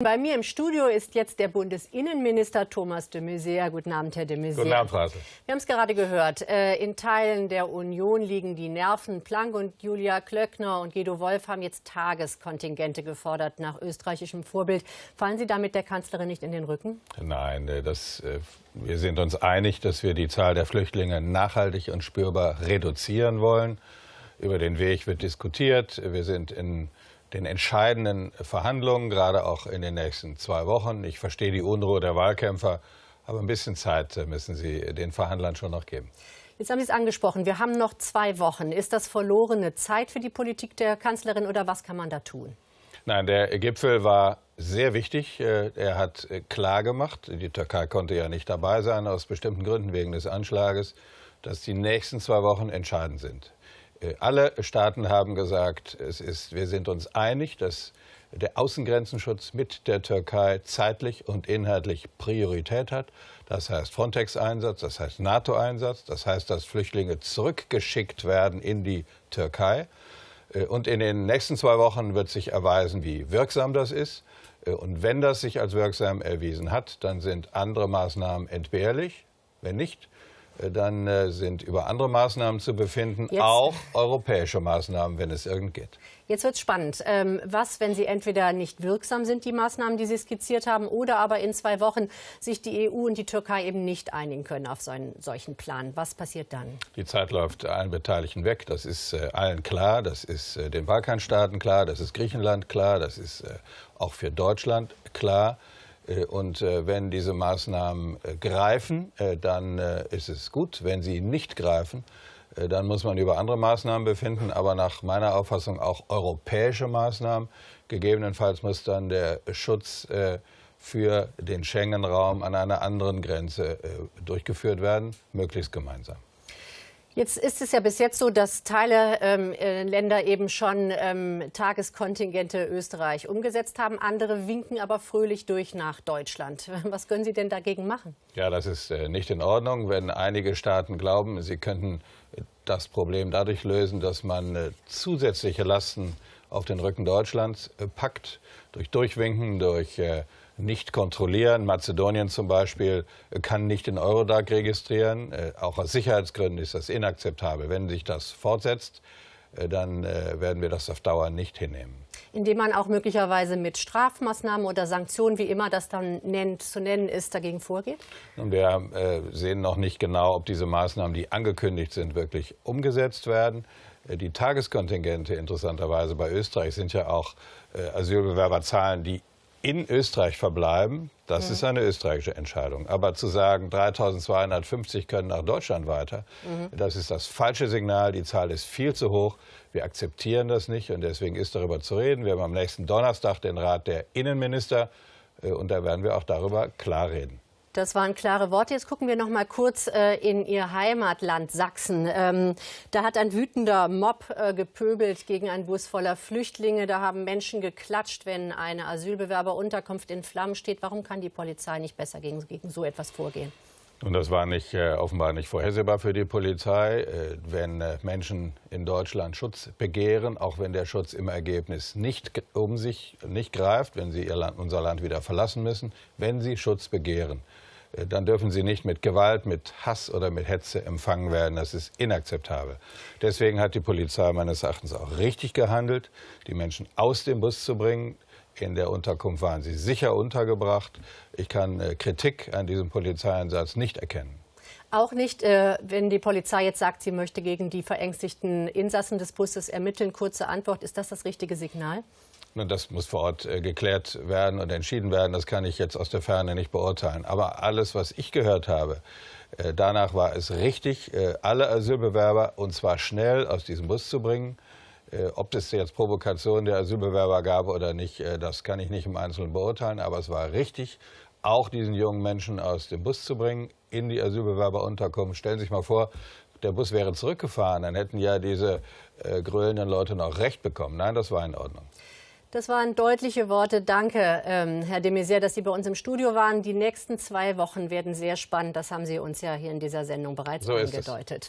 Bei mir im Studio ist jetzt der Bundesinnenminister Thomas de Maizière. Guten Abend, Herr de Maizière. Guten Abend, Frau. Wir haben es gerade gehört. Äh, in Teilen der Union liegen die Nerven. Planck und Julia Klöckner und Guido Wolf haben jetzt Tageskontingente gefordert nach österreichischem Vorbild. Fallen Sie damit der Kanzlerin nicht in den Rücken? Nein, äh, das, äh, wir sind uns einig, dass wir die Zahl der Flüchtlinge nachhaltig und spürbar reduzieren wollen. Über den Weg wird diskutiert. Wir sind in den entscheidenden Verhandlungen, gerade auch in den nächsten zwei Wochen. Ich verstehe die Unruhe der Wahlkämpfer, aber ein bisschen Zeit müssen Sie den Verhandlern schon noch geben. Jetzt haben Sie es angesprochen. Wir haben noch zwei Wochen. Ist das verlorene Zeit für die Politik der Kanzlerin oder was kann man da tun? Nein, der Gipfel war sehr wichtig. Äh, er hat äh, klargemacht, die Türkei konnte ja nicht dabei sein, aus bestimmten Gründen wegen des Anschlages, dass die nächsten zwei Wochen entscheidend sind. Äh, alle Staaten haben gesagt, es ist, wir sind uns einig, dass der Außengrenzenschutz mit der Türkei zeitlich und inhaltlich Priorität hat. Das heißt Frontex-Einsatz, das heißt NATO-Einsatz, das heißt, dass Flüchtlinge zurückgeschickt werden in die Türkei. Äh, und in den nächsten zwei Wochen wird sich erweisen, wie wirksam das ist. Äh, und wenn das sich als wirksam erwiesen hat, dann sind andere Maßnahmen entbehrlich. Wenn nicht, dann äh, sind über andere Maßnahmen zu befinden, Jetzt. auch europäische Maßnahmen, wenn es irgend geht. Jetzt wird es spannend. Ähm, was, wenn sie entweder nicht wirksam sind, die Maßnahmen, die Sie skizziert haben, oder aber in zwei Wochen sich die EU und die Türkei eben nicht einigen können auf so einen solchen Plan? Was passiert dann? Die Zeit läuft allen Beteiligten weg. Das ist äh, allen klar. Das ist den Balkanstaaten klar. Das ist Griechenland klar. Das ist auch für Deutschland klar. Äh, und äh, wenn diese Maßnahmen äh, greifen, dann ist es gut. Wenn sie nicht greifen, dann muss man über andere Maßnahmen befinden, aber nach meiner Auffassung auch europäische Maßnahmen. Gegebenenfalls muss dann der Schutz für den Schengen-Raum an einer anderen Grenze durchgeführt werden, möglichst gemeinsam. Jetzt ist es ja bis jetzt so, dass Teile ähm, äh, Länder eben schon ähm, Tageskontingente Österreich umgesetzt haben. Andere winken aber fröhlich durch nach Deutschland. Was können Sie denn dagegen machen? Ja, das ist äh, nicht in Ordnung, wenn einige Staaten glauben, sie könnten das Problem dadurch lösen, dass man äh, zusätzliche Lasten auf den Rücken Deutschlands äh, packt, durch Durchwinken, durch äh, nicht kontrollieren. Mazedonien zum Beispiel kann nicht den Eurodac registrieren. Äh, auch aus Sicherheitsgründen ist das inakzeptabel. Wenn sich das fortsetzt, äh, dann äh, werden wir das auf Dauer nicht hinnehmen. Indem man auch möglicherweise mit Strafmaßnahmen oder Sanktionen, wie immer das dann nennt, zu nennen ist, dagegen vorgeht? Und wir äh, sehen noch nicht genau, ob diese Maßnahmen, die angekündigt sind, wirklich umgesetzt werden. Die Tageskontingente interessanterweise bei Österreich sind ja auch Asylbewerberzahlen, die in Österreich verbleiben, das mhm. ist eine österreichische Entscheidung. Aber zu sagen, 3250 können nach Deutschland weiter, mhm. das ist das falsche Signal. Die Zahl ist viel zu hoch. Wir akzeptieren das nicht und deswegen ist darüber zu reden. Wir haben am nächsten Donnerstag den Rat der Innenminister äh, und da werden wir auch darüber klar reden. Das waren klare Worte. Jetzt gucken wir noch mal kurz äh, in Ihr Heimatland Sachsen. Ähm, da hat ein wütender Mob äh, gepöbelt gegen einen Bus voller Flüchtlinge. Da haben Menschen geklatscht, wenn eine Asylbewerberunterkunft in Flammen steht. Warum kann die Polizei nicht besser gegen, gegen so etwas vorgehen? Und das war nicht, äh, offenbar nicht vorhersehbar für die Polizei. Äh, wenn äh, Menschen in Deutschland Schutz begehren, auch wenn der Schutz im Ergebnis nicht um sich nicht greift, wenn sie Land, unser Land wieder verlassen müssen, wenn sie Schutz begehren, dann dürfen sie nicht mit Gewalt, mit Hass oder mit Hetze empfangen werden. Das ist inakzeptabel. Deswegen hat die Polizei meines Erachtens auch richtig gehandelt, die Menschen aus dem Bus zu bringen. In der Unterkunft waren sie sicher untergebracht. Ich kann äh, Kritik an diesem Polizeieinsatz nicht erkennen. Auch nicht, äh, wenn die Polizei jetzt sagt, sie möchte gegen die verängstigten Insassen des Busses ermitteln. Kurze Antwort, ist das das richtige Signal? Das muss vor Ort äh, geklärt werden und entschieden werden. Das kann ich jetzt aus der Ferne nicht beurteilen. Aber alles, was ich gehört habe, äh, danach war es richtig, äh, alle Asylbewerber und zwar schnell aus diesem Bus zu bringen. Ob es jetzt Provokation der Asylbewerber gab oder nicht, das kann ich nicht im Einzelnen beurteilen. Aber es war richtig, auch diesen jungen Menschen aus dem Bus zu bringen in die Asylbewerberunterkunft. Stellen Sie sich mal vor, der Bus wäre zurückgefahren, dann hätten ja diese grölenden Leute noch Recht bekommen. Nein, das war in Ordnung. Das waren deutliche Worte. Danke, ähm, Herr de Maizière, dass Sie bei uns im Studio waren. Die nächsten zwei Wochen werden sehr spannend. Das haben Sie uns ja hier in dieser Sendung bereits so angedeutet.